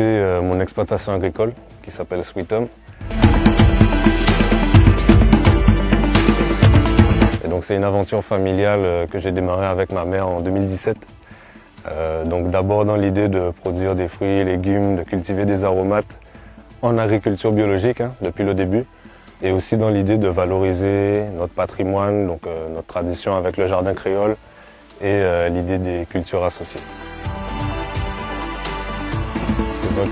euh, mon exploitation agricole qui s'appelle Sweet Home. Et donc c'est une aventure familiale euh, que j'ai démarrée avec ma mère en 2017. Euh, donc d'abord dans l'idée de produire des fruits et légumes, de cultiver des aromates en agriculture biologique hein, depuis le début et aussi dans l'idée de valoriser notre patrimoine, donc notre tradition avec le jardin créole et l'idée des cultures associées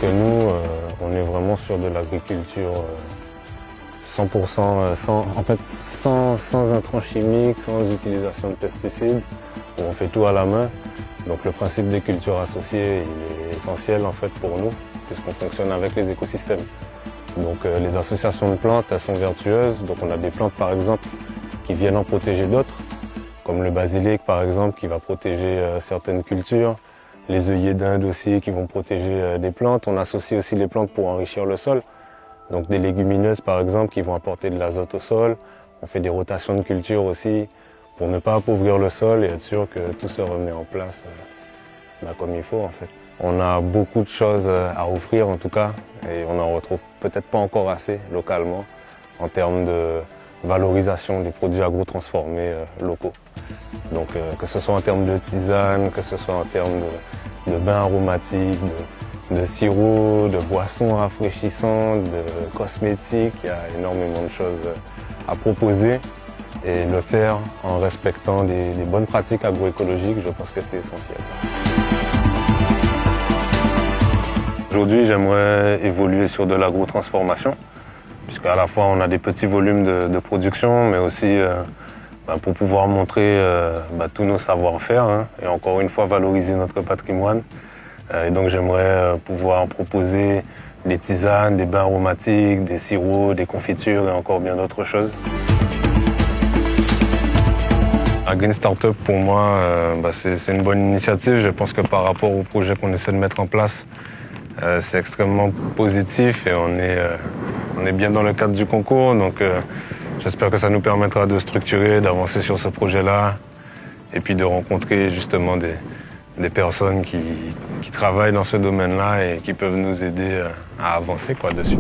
que nous, euh, on est vraiment sur de l'agriculture 100%, euh, sans, en fait, sans, sans intrants chimiques, sans utilisation de pesticides. On fait tout à la main. Donc le principe des cultures associées il est essentiel en fait pour nous, puisqu'on fonctionne avec les écosystèmes. Donc euh, les associations de plantes, elles sont vertueuses. Donc on a des plantes par exemple qui viennent en protéger d'autres, comme le basilic par exemple qui va protéger certaines cultures les œillets d'Inde aussi qui vont protéger euh, des plantes. On associe aussi les plantes pour enrichir le sol. Donc des légumineuses par exemple qui vont apporter de l'azote au sol. On fait des rotations de culture aussi pour ne pas appauvrir le sol et être sûr que tout se remet en place euh, bah, comme il faut en fait. On a beaucoup de choses euh, à offrir en tout cas et on n'en retrouve peut-être pas encore assez localement en termes de valorisation des produits agro-transformés locaux. Donc que ce soit en termes de tisane, que ce soit en termes de bains aromatiques, de, sirop, de boissons rafraîchissantes, de cosmétiques. Il y a énormément de choses à proposer et le faire en respectant des, bonnes pratiques agroécologiques, je pense que c'est essentiel. Aujourd'hui, j'aimerais évoluer sur de l'agro-transformation, puisqu'à la fois on a des petits volumes de, production, mais aussi euh, bah, pour pouvoir montrer euh, bah, tous nos savoir-faire hein, et encore une fois valoriser notre patrimoine. Euh, et donc j'aimerais euh, pouvoir proposer des tisanes, des bains aromatiques, des sirops, des confitures et encore bien d'autres choses. La Green Startup, pour moi, bah, c'est une bonne initiative. Je pense que par rapport au projet qu'on essaie de mettre en place, c'est extrêmement positif et on est, on est bien dans le cadre du concours. Donc, J'espère que ça nous permettra de structurer, d'avancer sur ce projet-là, et puis de rencontrer justement des, des personnes qui, qui, travaillent dans ce domaine-là et qui peuvent nous aider euh, à avancer quoi, dessus.